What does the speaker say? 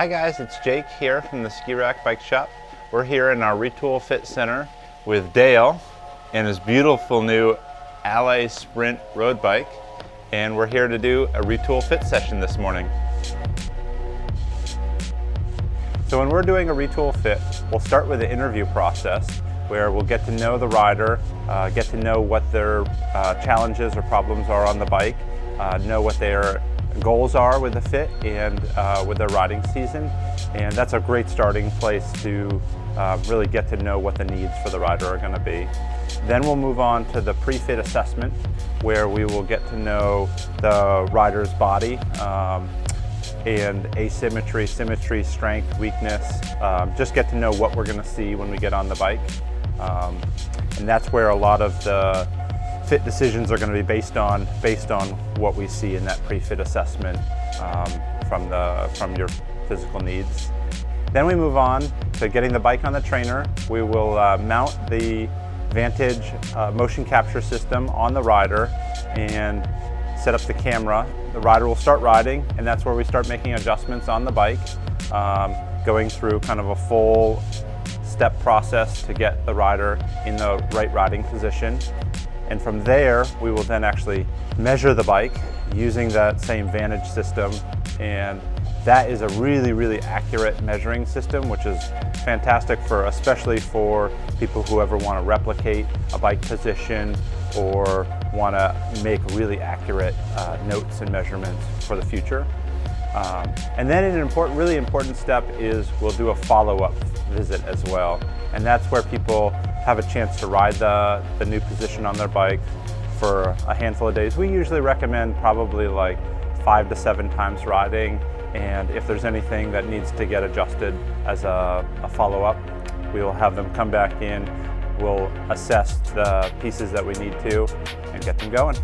Hi guys, it's Jake here from the Ski Rack Bike Shop. We're here in our Retül Fit Center with Dale and his beautiful new Allez Sprint road bike. And we're here to do a Retül Fit session this morning. So when we're doing a Retül Fit, we'll start with the interview process where we'll get to know the rider, uh, get to know what their uh, challenges or problems are on the bike, uh, know what their goals are with the fit and uh, with their riding season. And that's a great starting place to uh, really get to know what the needs for the rider are going to be. Then we'll move on to the pre-fit assessment where we will get to know the rider's body um, and asymmetry, symmetry, strength, weakness, um, just get to know what we're going to see when we get on the bike. Um, and that's where a lot of the fit decisions are going to be based on based on what we see in that pre-fit assessment um, from the from your physical needs. Then we move on to getting the bike on the trainer. We will uh, mount the Vantage uh, motion capture system on the rider and set up the camera. The rider will start riding and that's where we start making adjustments on the bike, um, going through kind of a full step process to get the rider in the right riding position. And from there, we will then actually measure the bike using that same Vantage system. And that is a really, really accurate measuring system, which is fantastic for, especially for people who ever want to replicate a bike position or want to make really accurate uh, notes and measurements for the future. Um, and then an important, really important step is we'll do a follow-up visit as well. And that's where people have a chance to ride the, the new position on their bike for a handful of days. We usually recommend probably like five to seven times riding and if there's anything that needs to get adjusted as a, a follow-up, we will have them come back in, we'll assess the pieces that we need to and get them going.